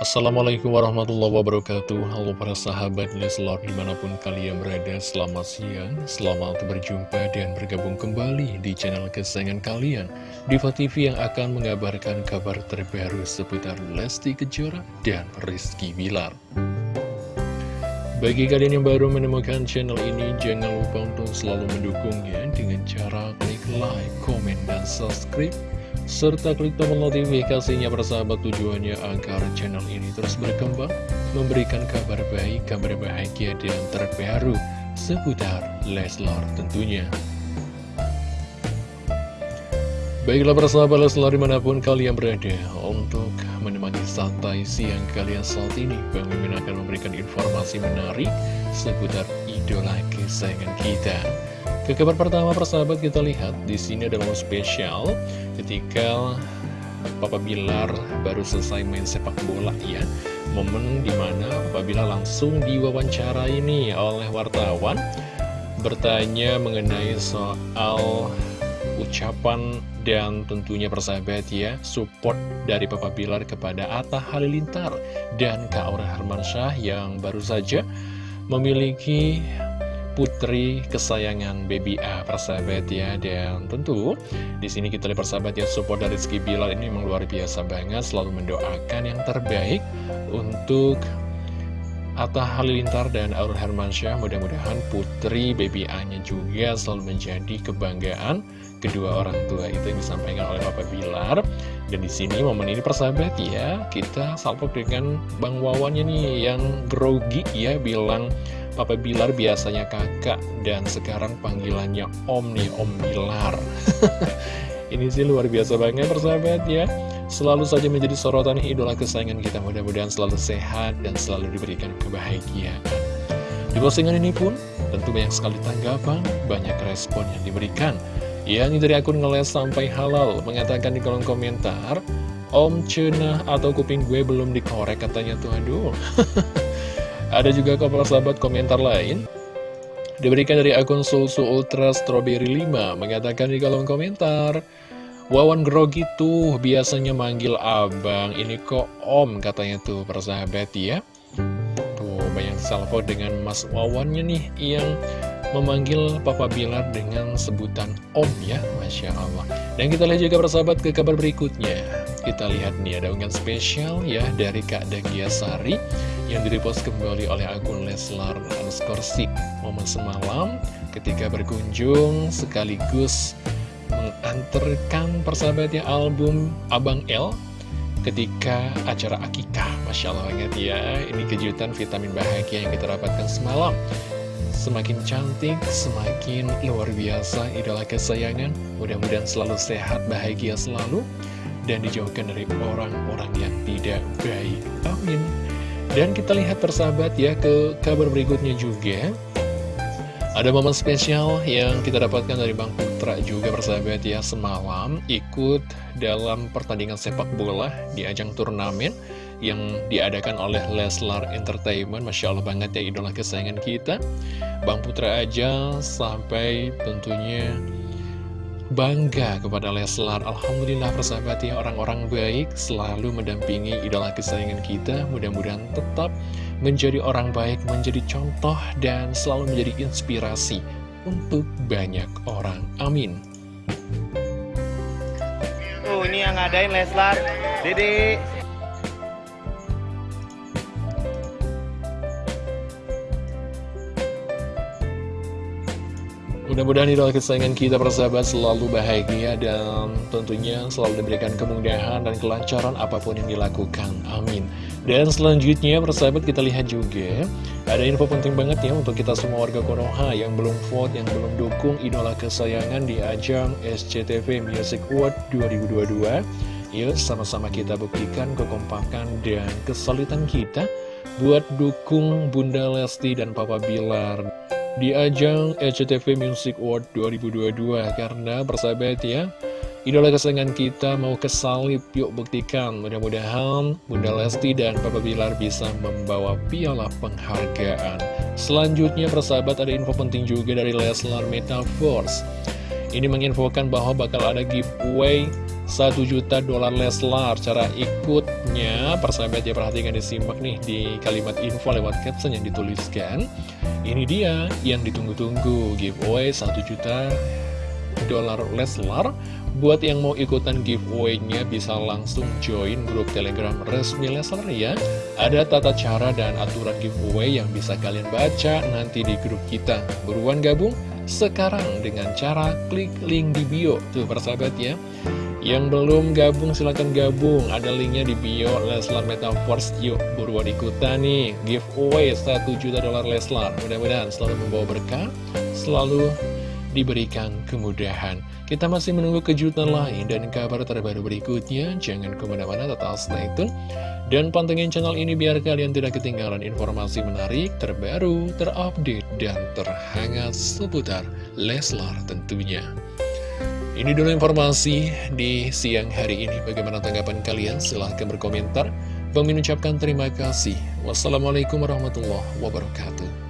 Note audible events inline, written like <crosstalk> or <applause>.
Assalamualaikum warahmatullahi wabarakatuh. Halo para sahabat Leslar di mana pun kalian berada Selamat siang, selamat berjumpa dan bergabung kembali di channel kesayangan kalian. Diva TV yang akan mengabarkan kabar terbaru seputar Lesti Kejora dan Rizky Bilar. Bagi kalian yang baru menemukan channel ini Jangan lupa untuk selalu mendukungnya dengan cara klik like, komen, dan subscribe serta klik tombol notifikasinya bersahabat tujuannya agar channel ini terus berkembang, memberikan kabar baik, kabar bahagia dan terbaru seputar Leslar tentunya. Baiklah persahabat Leslar di mana pun kalian berada untuk menemani santai siang kalian saat ini Bang akan memberikan informasi menarik seputar idola kesayangan kita ke kabar pertama persahabat kita lihat di sini ada momen spesial ketika Papa Bilar baru selesai main sepak bola ya. Momen di mana Papa Bilar langsung diwawancara ini oleh wartawan bertanya mengenai soal ucapan dan tentunya persahabat ya support dari Papa Bilar kepada Atta Halilintar dan Kak Aura Hermansyah yang baru saja memiliki putri kesayangan Baby A persahabat ya. Dan tentu di sini kita lihat persahabat ya support dari Rizky Bilar ini memang luar biasa banget. Selalu mendoakan yang terbaik untuk Atta Halilintar dan Aurel Hermansyah. Mudah-mudahan putri Baby A-nya juga selalu menjadi kebanggaan kedua orang tua itu yang disampaikan oleh Papa Bilar. Dan di sini momen ini persahabat ya kita salpok dengan Bang Wawannya nih yang grogi ya bilang Papa Bilar biasanya kakak dan sekarang panggilannya Om nih, Om Bilar. <laughs> Ini sih luar biasa banget persahabat ya. Selalu saja menjadi sorotan idola kesayangan kita. Mudah-mudahan selalu sehat dan selalu diberikan kebahagiaan. Di postingan ini pun tentu banyak sekali tanggapan, banyak respon yang diberikan. Yang dari akun ngeles sampai halal mengatakan di kolom komentar, Om Cenah atau kuping gue belum dikorek katanya tuh aduh. <laughs> Ada juga kepala sahabat komentar lain. Diberikan dari akun Sulsu Ultra Strawberry 5 Mengatakan di kolom komentar Wawan grogi tuh biasanya manggil abang. Ini kok om katanya tuh persahabat ya. Tuh banyak salvo dengan mas Wawannya nih Yang memanggil Papa Bilar dengan sebutan om ya Masya Allah. Dan kita lihat juga persahabat ke kabar berikutnya. Kita lihat nih ada unggahan spesial ya dari Kak Dagiasari yang direpost kembali oleh akun Leslar underscore momen semalam ketika berkunjung sekaligus mengantarkan persahabatnya album Abang L ketika acara akikah Masya Allah banget ya. Ini kejutan vitamin bahagia yang kita dapatkan semalam. Semakin cantik, semakin luar biasa idola kesayangan. Mudah-mudahan selalu sehat, bahagia selalu dan dijauhkan dari orang-orang yang tidak baik. Amin dan kita lihat persahabat ya ke kabar berikutnya juga. Ada momen spesial yang kita dapatkan dari Bang Putra juga persahabat ya. Semalam ikut dalam pertandingan sepak bola di ajang turnamen Yang diadakan oleh Leslar Entertainment. Masya Allah banget ya idola kesayangan kita. Bang Putra aja sampai tentunya bangga kepada Leslar. Alhamdulillah persahabat ya orang-orang baik selalu mendampingi idola kesayangan kita. Mudah-mudahan tetap menjadi orang baik menjadi contoh dan selalu menjadi inspirasi untuk banyak orang. Amin. Oh ini yang ngadain Leslar. Dede Mudah-mudahan idola kesayangan kita persahabat selalu bahagia dan tentunya selalu diberikan kemudahan dan kelancaran apa pun yang dilakukan. Amin. Dan selanjutnya persahabat kita lihat juga ada info penting banget ya untuk kita semua warga Konoha yang belum vote, yang belum dukung idola kesayangan di ajang SCTV Music Award 2022. Yuk sama-sama kita buktikan kekompakan dan kesulitan kita buat dukung Bunda Lesti dan Papa Bilar di ajang SCTV Music Award 2022 karena persahabat ya idola kesayangan kita mau kesalip yuk buktikan. Mudah-mudahan Bunda Lesti dan Papa Bilar bisa membawa piala penghargaan. Selanjutnya persahabat ada info penting juga dari Leslar Metaverse. Ini menginfokan bahwa bakal ada giveaway 1 juta dolar Leslar Cara ikutnya. Persahabat ya perhatikan disimak nih di kalimat info lewat caption yang dituliskan. Ini dia yang ditunggu-tunggu. Giveaway 1 juta dolar Leslar. Buat yang mau ikutan giveaway-nya bisa langsung join grup telegram resmi Leslar ya. Ada tata cara dan aturan giveaway yang bisa kalian baca nanti di grup kita. Buruan gabung sekarang dengan cara klik link di bio. Tuh persahabat ya. Yang belum gabung silahkan gabung. Ada linknya di bio Leslar Metaverse. Yuk buruan ikutan nih. Giveaway 1 juta dolar Leslar. Mudah-mudahan selalu membawa berkah Selalu diberikan kemudahan Kita masih menunggu kejutan lain dan kabar terbaru berikutnya Jangan ke mana-mana tetap stay tune Dan pantengin channel ini biar kalian tidak ketinggalan informasi menarik, terbaru, terupdate, dan terhangat seputar Leslar tentunya ini dulu informasi di siang hari ini. Bagaimana tanggapan kalian? Silahkan berkomentar. Bang ucapkan terima kasih. Wassalamualaikum warahmatullahi wabarakatuh.